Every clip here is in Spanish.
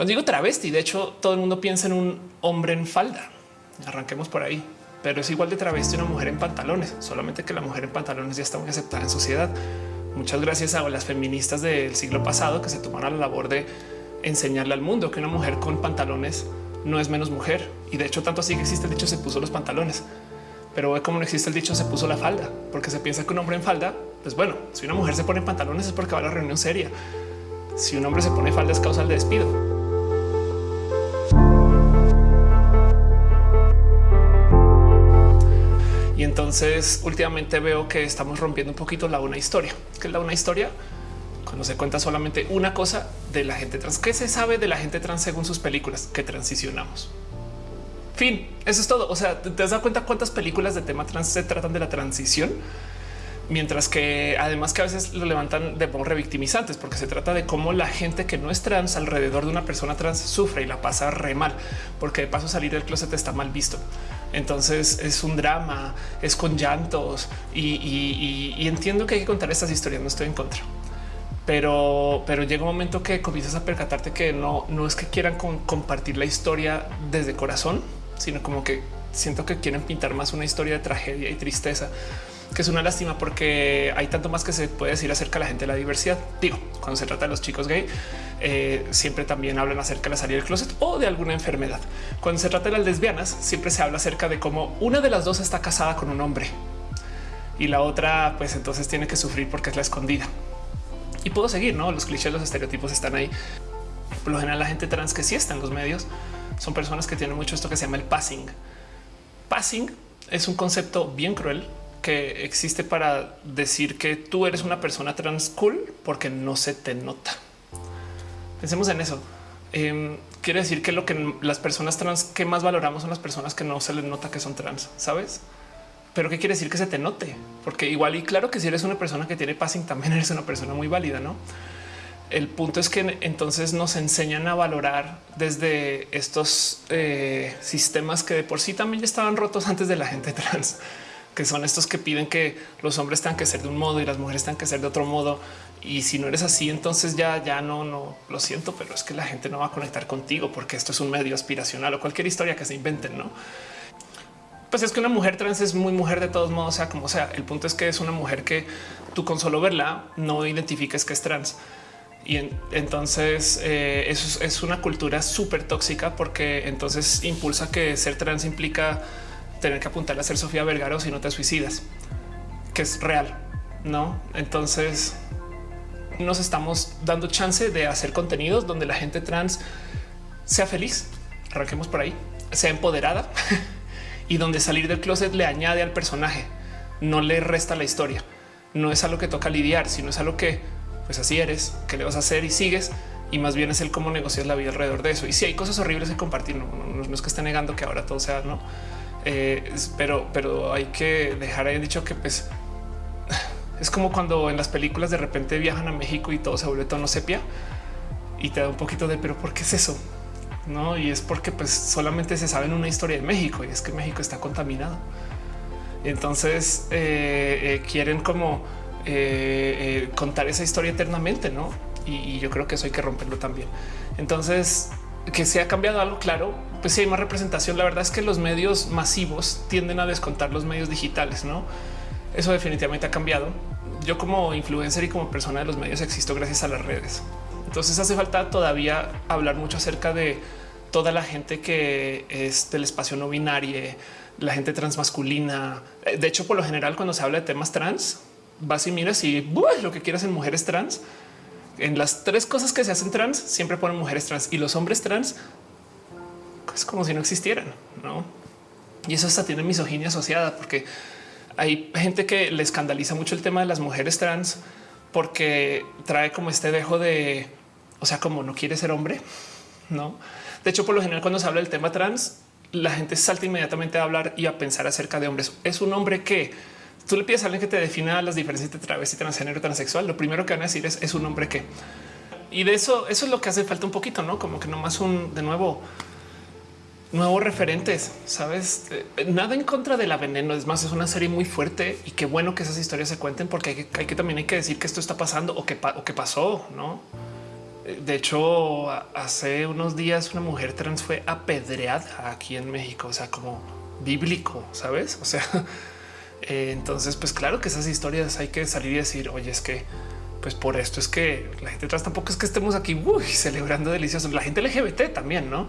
Cuando digo travesti, de hecho, todo el mundo piensa en un hombre en falda. Arranquemos por ahí, pero es igual de travesti una mujer en pantalones, solamente que la mujer en pantalones ya está muy aceptada en sociedad. Muchas gracias a las feministas del siglo pasado que se tomaron la labor de enseñarle al mundo que una mujer con pantalones no es menos mujer. Y de hecho, tanto así que existe el dicho se puso los pantalones. Pero ve como no existe el dicho se puso la falda, porque se piensa que un hombre en falda, pues bueno, si una mujer se pone pantalones es porque va a la reunión seria. Si un hombre se pone falda es causa de despido. Entonces últimamente veo que estamos rompiendo un poquito la una historia, que es la una historia cuando se cuenta solamente una cosa de la gente trans. ¿Qué se sabe de la gente trans según sus películas que transicionamos? Fin, eso es todo. O sea, ¿te dado cuenta cuántas películas de tema trans se tratan de la transición? Mientras que además que a veces lo levantan de modo revictimizantes porque se trata de cómo la gente que no es trans alrededor de una persona trans sufre y la pasa re mal, porque de paso salir del closet está mal visto. Entonces es un drama, es con llantos y, entiendo que hay que contar estas historias. No estoy en contra, pero, pero llega un momento que comienzas a percatarte que no, no es que quieran compartir la historia desde corazón, sino como que siento que quieren pintar más una historia de tragedia y tristeza que es una lástima porque hay tanto más que se puede decir acerca de la gente de la diversidad. Digo, cuando se trata de los chicos gay, eh, siempre también hablan acerca de la salida del closet o de alguna enfermedad. Cuando se trata de las lesbianas, siempre se habla acerca de cómo una de las dos está casada con un hombre y la otra, pues entonces tiene que sufrir porque es la escondida. Y puedo seguir, no? Los clichés, los estereotipos están ahí. Por lo general, la gente trans que sí está en los medios son personas que tienen mucho esto que se llama el passing. Passing es un concepto bien cruel que existe para decir que tú eres una persona trans cool porque no se te nota. Pensemos en eso. Em, quiere decir que lo que las personas trans que más valoramos son las personas que no se les nota que son trans, sabes? Pero qué quiere decir que se te note? Porque igual y claro que si eres una persona que tiene passing, también eres una persona muy válida, no? El punto es que entonces nos enseñan a valorar desde estos eh, sistemas que de por sí también ya estaban rotos antes de la gente trans que son estos que piden que los hombres tengan que ser de un modo y las mujeres tengan que ser de otro modo. Y si no eres así, entonces ya, ya no, no lo siento, pero es que la gente no va a conectar contigo porque esto es un medio aspiracional o cualquier historia que se inventen, no? Pues es que una mujer trans es muy mujer de todos modos, sea como sea. El punto es que es una mujer que tú con solo verla no identifiques que es trans. Y entonces eh, eso es una cultura súper tóxica porque entonces impulsa que ser trans implica tener que apuntar a ser Sofía Vergara o si no te suicidas, que es real, no? Entonces nos estamos dando chance de hacer contenidos donde la gente trans sea feliz. Arranquemos por ahí, sea empoderada y donde salir del closet le añade al personaje, no le resta la historia. No es algo que toca lidiar, sino es algo que pues así eres, que le vas a hacer y sigues y más bien es el cómo negocias la vida alrededor de eso. Y si hay cosas horribles que compartir, no, no es que esté negando que ahora todo sea no, eh, pero, pero hay que dejar ahí dicho que pues es como cuando en las películas de repente viajan a México y todo se vuelve tono sepia y te da un poquito de pero ¿por qué es eso? No, y es porque pues solamente se sabe en una historia de México y es que México está contaminado. Entonces eh, eh, quieren como contar esa historia eternamente, no? Y, y yo creo que eso hay que romperlo también. Entonces que se ha cambiado algo claro, pues si hay más representación. La verdad es que los medios masivos tienden a descontar los medios digitales, no? Eso definitivamente ha cambiado. Yo como influencer y como persona de los medios existo gracias a las redes. Entonces hace falta todavía hablar mucho acerca de toda la gente que es del espacio no binario, la gente transmasculina. De hecho, por lo general, cuando se habla de temas trans, vas y miras y lo que quieras en mujeres trans en las tres cosas que se hacen trans siempre ponen mujeres trans y los hombres trans es como si no existieran, no? Y eso hasta tiene misoginia asociada porque hay gente que le escandaliza mucho el tema de las mujeres trans porque trae como este dejo de, o sea, como no quiere ser hombre, no? De hecho, por lo general, cuando se habla del tema trans, la gente salta inmediatamente a hablar y a pensar acerca de hombres. Es un hombre que tú le pides a alguien que te defina las diferencias entre travesti, transgénero, transexual, lo primero que van a decir es, es un hombre que. Y de eso, eso es lo que hace falta un poquito, no como que nomás un de nuevo nuevos referentes, sabes? Eh, nada en contra de la veneno. Es más, es una serie muy fuerte y qué bueno que esas historias se cuenten, porque hay que, también hay que decir que esto está pasando o que, pasó, no? de hecho, hace unos días una mujer trans fue apedreada aquí en México, o sea, como bíblico, sabes? O sea, eh, entonces, pues claro que esas historias hay que salir y decir, oye, es que pues por esto es que la gente trans tampoco es que estemos aquí celebrando delicioso. La gente LGBT también, no?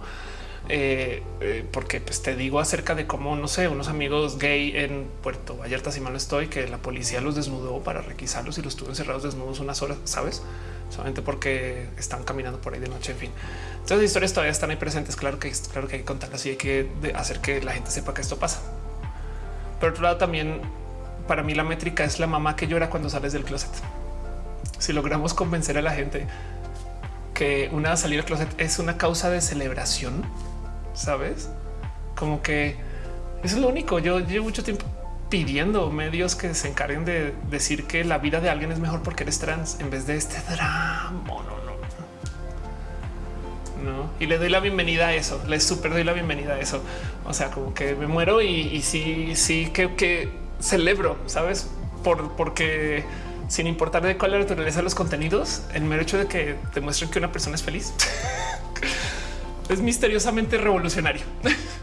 Eh, eh, porque pues te digo acerca de cómo no sé, unos amigos gay en Puerto Vallarta, si mal no estoy, que la policía los desnudó para requisarlos y los tuvo encerrados desnudos unas horas, sabes? Solamente porque están caminando por ahí de noche. En fin, entonces las historias todavía están ahí presentes. Claro que claro que hay que contarlas y hay que hacer que la gente sepa que esto pasa. Por otro lado, también para mí la métrica es la mamá que llora cuando sales del closet si logramos convencer a la gente que una salida del closet es una causa de celebración, sabes? Como que es lo único. Yo llevo mucho tiempo pidiendo medios que se encarguen de decir que la vida de alguien es mejor porque eres trans en vez de este drama. No, no, no. Y le doy la bienvenida a eso. Le súper doy la bienvenida a eso. O sea, como que me muero y, sí, sí que, que celebro, sabes? Por porque sin importar de cuál es la naturaleza de los contenidos, el mero hecho de que demuestren que una persona es feliz es misteriosamente revolucionario.